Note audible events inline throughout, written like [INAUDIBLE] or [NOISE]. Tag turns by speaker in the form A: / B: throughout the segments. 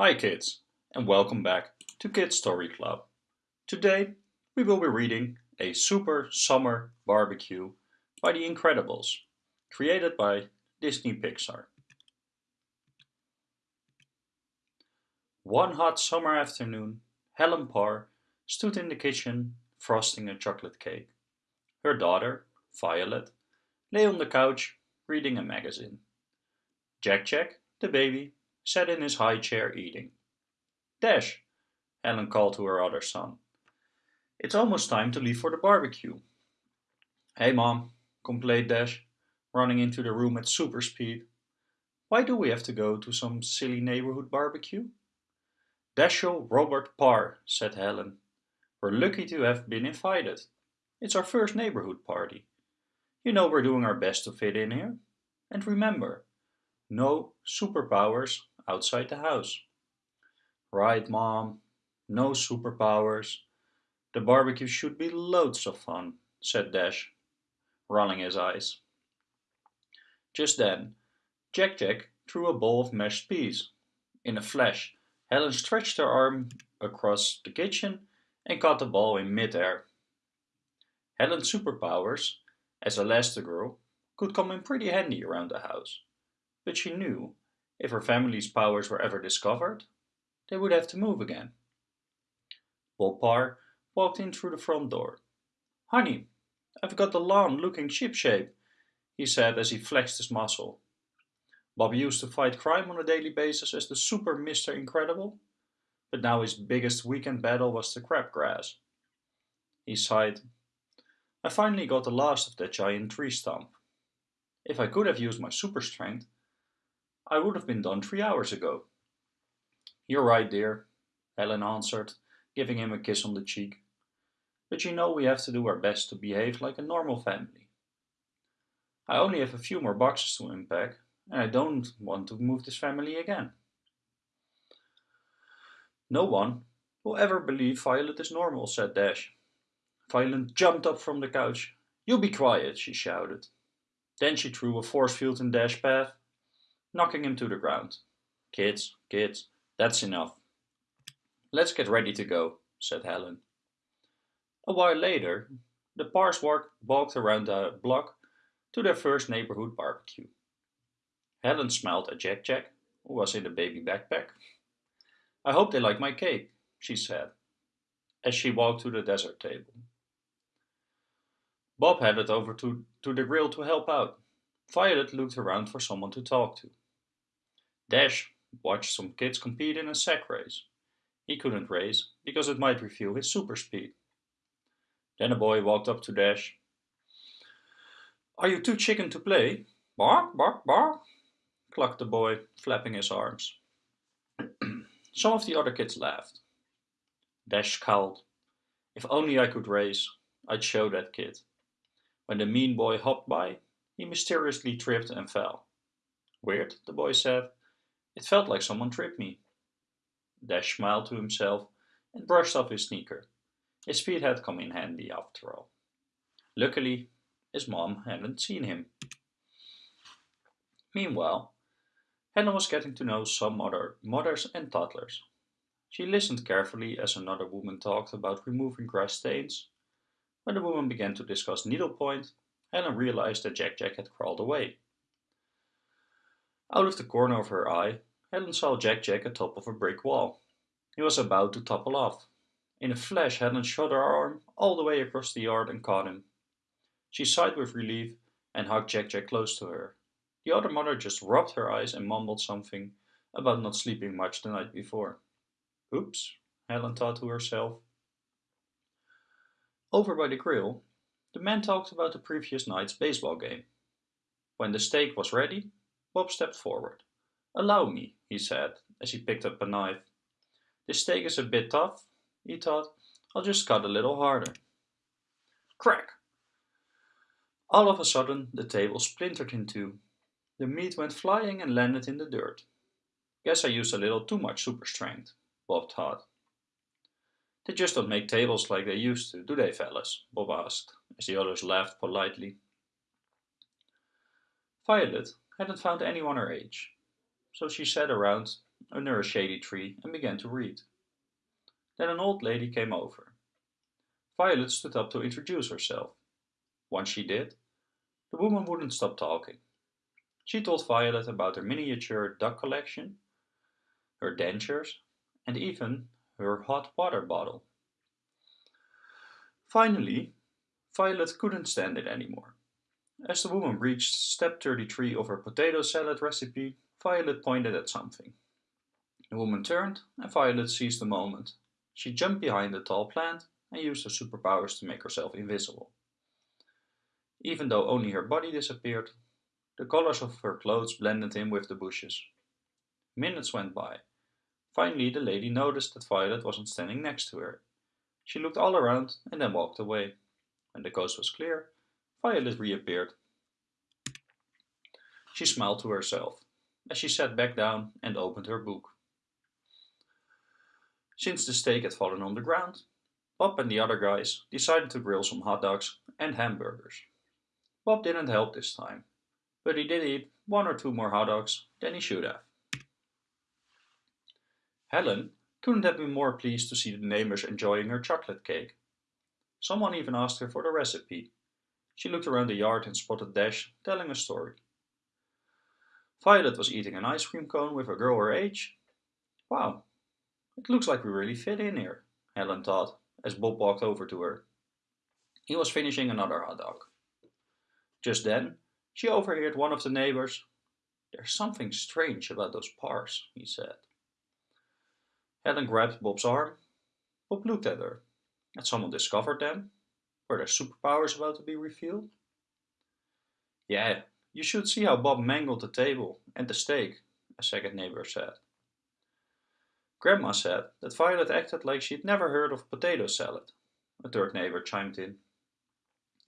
A: Hi kids and welcome back to Kids Story Club. Today we will be reading A Super Summer Barbecue by The Incredibles, created by Disney Pixar. One hot summer afternoon, Helen Parr stood in the kitchen frosting a chocolate cake. Her daughter, Violet, lay on the couch reading a magazine. Jack Jack, the baby, sat in his high chair eating. Dash, Helen called to her other son. It's almost time to leave for the barbecue. Hey mom, complained Dash, running into the room at super speed. Why do we have to go to some silly neighborhood barbecue? Dashiell Robert Parr, said Helen. We're lucky to have been invited. It's our first neighborhood party. You know we're doing our best to fit in here. And remember, no superpowers outside the house. Right, Mom. No superpowers. The barbecue should be loads of fun, said Dash, rolling his eyes. Just then, Jack Jack threw a bowl of mashed peas. In a flash, Helen stretched her arm across the kitchen and caught the ball in midair. Helen's superpowers, as Elastigirl, could come in pretty handy around the house, but she knew if her family's powers were ever discovered, they would have to move again. Bob Parr walked in through the front door. Honey, I've got the lawn looking shipshape, he said as he flexed his muscle. Bob used to fight crime on a daily basis as the super Mr. Incredible, but now his biggest weekend battle was the crabgrass. He sighed. I finally got the last of that giant tree stump. If I could have used my super strength, I would have been done three hours ago. You're right, dear, Helen answered, giving him a kiss on the cheek. But you know we have to do our best to behave like a normal family. I only have a few more boxes to unpack, and I don't want to move this family again. No one will ever believe Violet is normal, said Dash. Violet jumped up from the couch. You be quiet, she shouted. Then she threw a force field in Dash's path knocking him to the ground. Kids, kids, that's enough. Let's get ready to go, said Helen. A while later, the Parrs walked around the block to their first neighborhood barbecue. Helen smiled at Jack Jack, who was in a baby backpack. I hope they like my cake, she said, as she walked to the dessert table. Bob headed over to, to the grill to help out. Violet looked around for someone to talk to. Dash watched some kids compete in a sack race. He couldn't race because it might reveal his super speed. Then a boy walked up to Dash. Are you too chicken to play? Bark, bark, bark, clucked the boy, flapping his arms. [CLEARS THROAT] Some of the other kids laughed. Dash scowled. If only I could race, I'd show that kid. When the mean boy hopped by, he mysteriously tripped and fell. Weird, the boy said. It felt like someone tripped me. Dash smiled to himself and brushed off his sneaker. His feet had come in handy after all. Luckily, his mom hadn't seen him. Meanwhile, Hannah was getting to know some other mothers and toddlers. She listened carefully as another woman talked about removing grass stains. When the woman began to discuss needlepoint, Helen realized that Jack Jack had crawled away. Out of the corner of her eye, Helen saw Jack Jack atop of a brick wall. He was about to topple off. In a flash, Helen shot her arm all the way across the yard and caught him. She sighed with relief and hugged Jack Jack close to her. The other mother just rubbed her eyes and mumbled something about not sleeping much the night before. Oops, Helen thought to herself. Over by the grill, the men talked about the previous night's baseball game. When the steak was ready, Bob stepped forward. Allow me, he said, as he picked up a knife. This steak is a bit tough, he thought. I'll just cut a little harder. Crack! All of a sudden, the table splintered in two. The meat went flying and landed in the dirt. Guess I used a little too much super strength, Bob thought. They just don't make tables like they used to, do they, fellas? Bob asked, as the others laughed politely. Violet hadn't found anyone her age, so she sat around under a shady tree and began to read. Then an old lady came over. Violet stood up to introduce herself. Once she did, the woman wouldn't stop talking. She told Violet about her miniature duck collection, her dentures, and even her hot water bottle. Finally, Violet couldn't stand it anymore. As the woman reached step 33 of her potato salad recipe, Violet pointed at something. The woman turned and Violet seized the moment. She jumped behind the tall plant and used her superpowers to make herself invisible. Even though only her body disappeared, the colors of her clothes blended in with the bushes. Minutes went by. Finally, the lady noticed that Violet wasn't standing next to her. She looked all around and then walked away. When the coast was clear, Violet reappeared. She smiled to herself as she sat back down and opened her book. Since the steak had fallen on the ground, Bob and the other guys decided to grill some hot dogs and hamburgers. Bob didn't help this time, but he did eat one or two more hot dogs than he should have. Helen couldn't have been more pleased to see the neighbors enjoying her chocolate cake. Someone even asked her for the recipe. She looked around the yard and spotted Dash telling a story. Violet was eating an ice cream cone with a girl her age. Wow, it looks like we really fit in here, Helen thought as Bob walked over to her. He was finishing another hot dog. Just then, she overheard one of the neighbors. There's something strange about those Parrs, he said. Helen grabbed Bob's arm. Bob looked at her. Had someone discovered them? Were their superpowers about to be revealed? Yeah, you should see how Bob mangled the table and the steak, a second neighbor said. Grandma said that Violet acted like she'd never heard of potato salad, a third neighbor chimed in.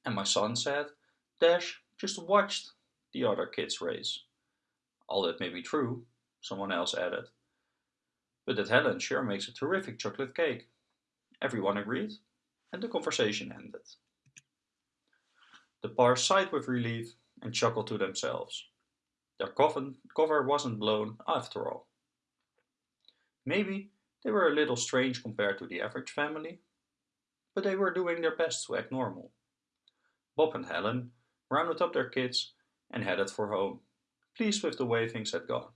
A: And my son said, Dash just watched the other kids race. All that may be true, someone else added. But that Helen sure makes a terrific chocolate cake. Everyone agreed, and the conversation ended. The pair sighed with relief and chuckled to themselves. Their cover wasn't blown after all. Maybe they were a little strange compared to the average family, but they were doing their best to act normal. Bob and Helen rounded up their kids and headed for home, pleased with the way things had gone.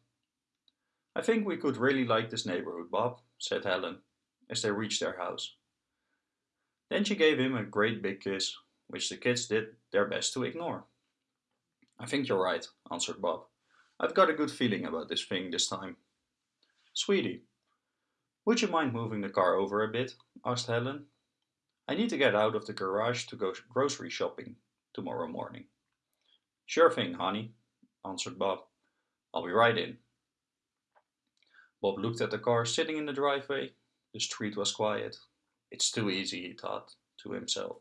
A: I think we could really like this neighborhood, Bob, said Helen, as they reached their house. Then she gave him a great big kiss, which the kids did their best to ignore. I think you're right, answered Bob. I've got a good feeling about this thing this time. Sweetie, would you mind moving the car over a bit? asked Helen. I need to get out of the garage to go grocery shopping tomorrow morning. Sure thing, honey, answered Bob. I'll be right in. Bob looked at the car sitting in the driveway. The street was quiet. It's too easy, he thought to himself.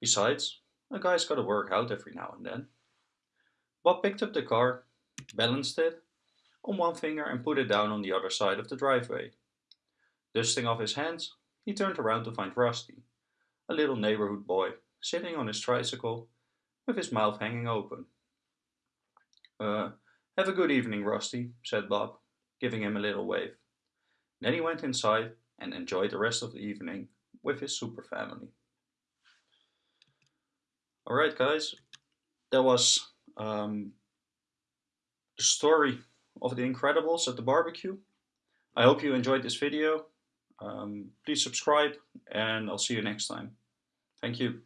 A: Besides, a guy's got to work out every now and then. Bob picked up the car, balanced it on one finger and put it down on the other side of the driveway. Dusting off his hands, he turned around to find Rusty, a little neighborhood boy, sitting on his tricycle with his mouth hanging open. Uh, have a good evening, Rusty, said Bob, giving him a little wave. Then he went inside and enjoy the rest of the evening with his super family. Alright guys, that was um, the story of the Incredibles at the barbecue. I hope you enjoyed this video. Um, please subscribe and I'll see you next time. Thank you.